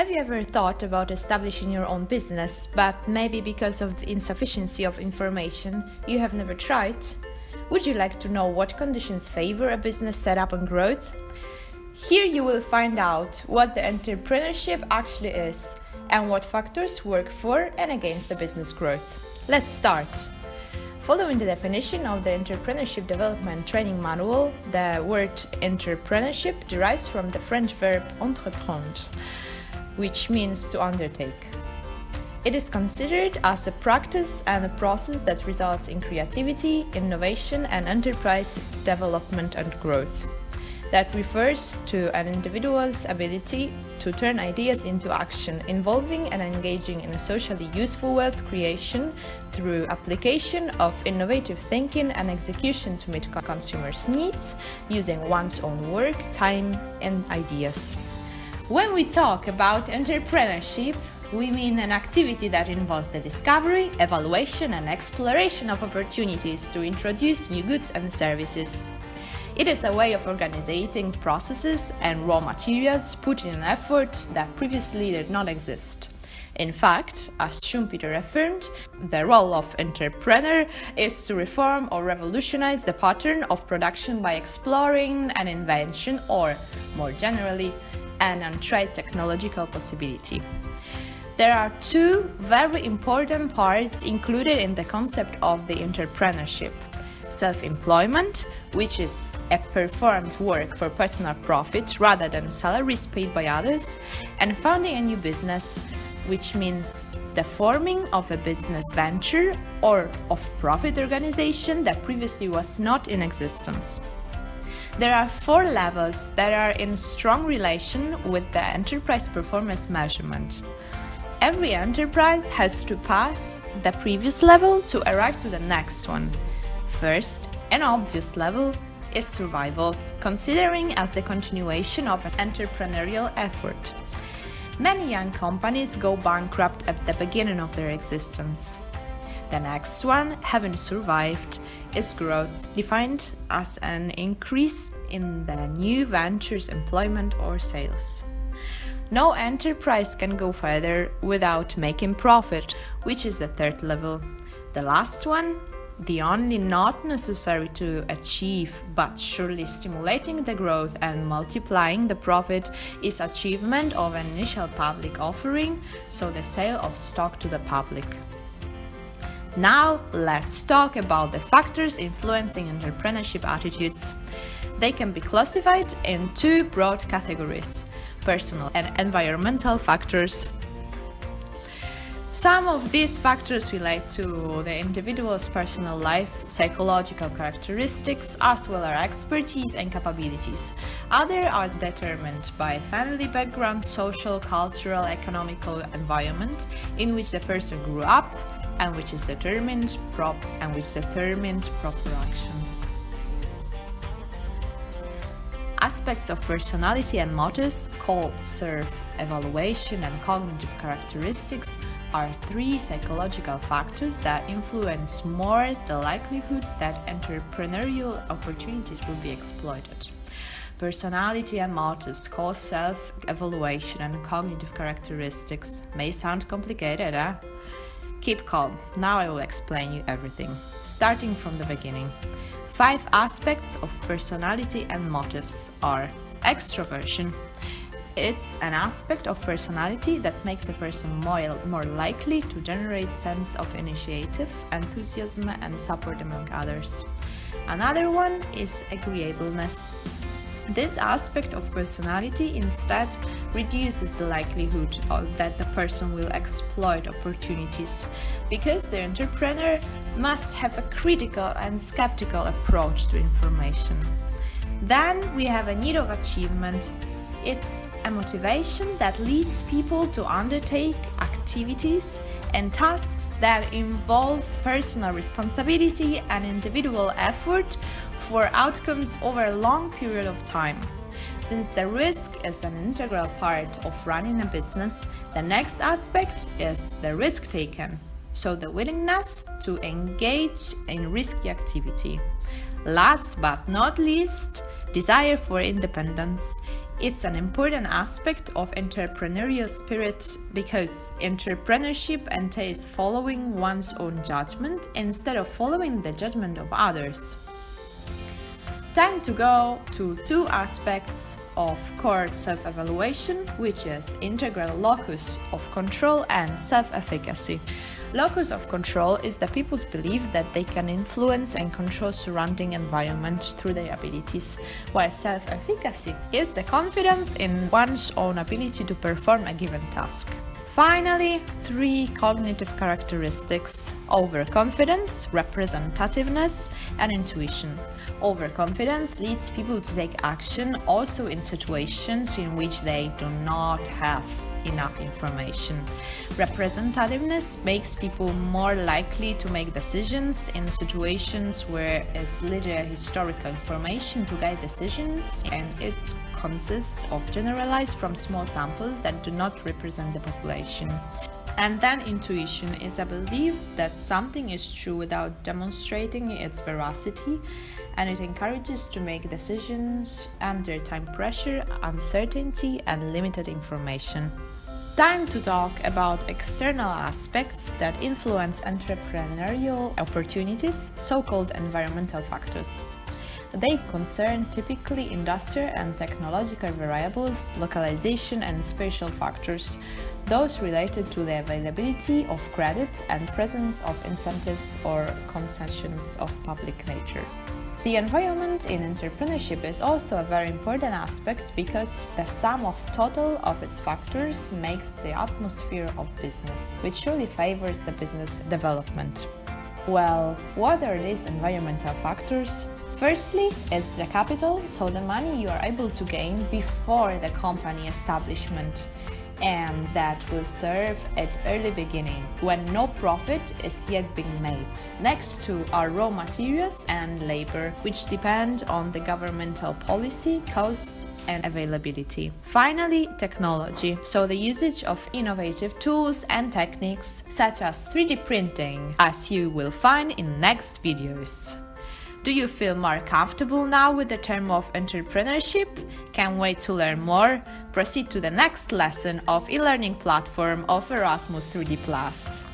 Have you ever thought about establishing your own business, but maybe because of insufficiency of information, you have never tried? Would you like to know what conditions favor a business setup and growth? Here you will find out what the entrepreneurship actually is and what factors work for and against the business growth. Let's start. Following the definition of the Entrepreneurship Development Training Manual, the word entrepreneurship derives from the French verb entreprendre, which means to undertake. It is considered as a practice and a process that results in creativity, innovation and enterprise development and growth. That refers to an individual's ability to turn ideas into action, involving and engaging in a socially useful wealth creation through application of innovative thinking and execution to meet consumers' needs, using one's own work, time and ideas. When we talk about entrepreneurship, we mean an activity that involves the discovery, evaluation and exploration of opportunities to introduce new goods and services. It is a way of organizing processes and raw materials put in an effort that previously did not exist. In fact, as Schumpeter affirmed, the role of entrepreneur is to reform or revolutionize the pattern of production by exploring an invention or, more generally, an untried technological possibility. There are two very important parts included in the concept of the entrepreneurship. Self-employment, which is a performed work for personal profit rather than salaries paid by others, and founding a new business, which means the forming of a business venture or of profit organization that previously was not in existence. There are four levels that are in strong relation with the enterprise performance measurement. Every enterprise has to pass the previous level to arrive to the next one. First, an obvious level is survival, considering as the continuation of an entrepreneurial effort. Many young companies go bankrupt at the beginning of their existence. The next one, having survived, is growth, defined as an increase in the new ventures employment or sales. No enterprise can go further without making profit, which is the third level. The last one, the only not necessary to achieve but surely stimulating the growth and multiplying the profit is achievement of an initial public offering, so the sale of stock to the public. Now let's talk about the factors influencing entrepreneurship attitudes. They can be classified in two broad categories personal and environmental factors. Some of these factors relate to the individual's personal life, psychological characteristics, as well as expertise and capabilities. Others are determined by family background, social, cultural, economical environment in which the person grew up and which is determined prop and which determined proper actions. Aspects of personality and motives, called self-evaluation and cognitive characteristics, are three psychological factors that influence more the likelihood that entrepreneurial opportunities will be exploited. Personality and motives, called self-evaluation and cognitive characteristics, may sound complicated, eh? Keep calm, now I will explain you everything, starting from the beginning. Five aspects of personality and motives are extroversion. It's an aspect of personality that makes a person more, more likely to generate sense of initiative, enthusiasm and support among others. Another one is agreeableness. This aspect of personality instead reduces the likelihood that the person will exploit opportunities because the entrepreneur must have a critical and skeptical approach to information. Then we have a need of achievement. It's a motivation that leads people to undertake activities and tasks that involve personal responsibility and individual effort for outcomes over a long period of time. Since the risk is an integral part of running a business, the next aspect is the risk taken, so the willingness to engage in risky activity. Last but not least, desire for independence. It's an important aspect of entrepreneurial spirit because entrepreneurship entails following one's own judgment instead of following the judgment of others. Time to go to two aspects of core self-evaluation, which is integral locus of control and self-efficacy. Locus of control is the people's belief that they can influence and control surrounding environment through their abilities, while self-efficacy is the confidence in one's own ability to perform a given task. Finally, three cognitive characteristics overconfidence, representativeness, and intuition. Overconfidence leads people to take action also in situations in which they do not have enough information. Representativeness makes people more likely to make decisions in situations where is little historical information to guide decisions and it consists of generalized from small samples that do not represent the population. And then intuition is a belief that something is true without demonstrating its veracity and it encourages to make decisions under time pressure, uncertainty and limited information. Time to talk about external aspects that influence entrepreneurial opportunities, so-called environmental factors. They concern typically industrial and technological variables, localization and spatial factors, those related to the availability of credit and presence of incentives or concessions of public nature. The environment in entrepreneurship is also a very important aspect because the sum of total of its factors makes the atmosphere of business, which surely favors the business development. Well, what are these environmental factors? Firstly, it's the capital, so the money you are able to gain before the company establishment and that will serve at early beginning when no profit is yet being made. Next to are raw materials and labor, which depend on the governmental policy, costs and availability. Finally, technology, so the usage of innovative tools and techniques such as 3D printing, as you will find in next videos. Do you feel more comfortable now with the term of entrepreneurship? Can't wait to learn more? Proceed to the next lesson of e-learning platform of Erasmus 3D+.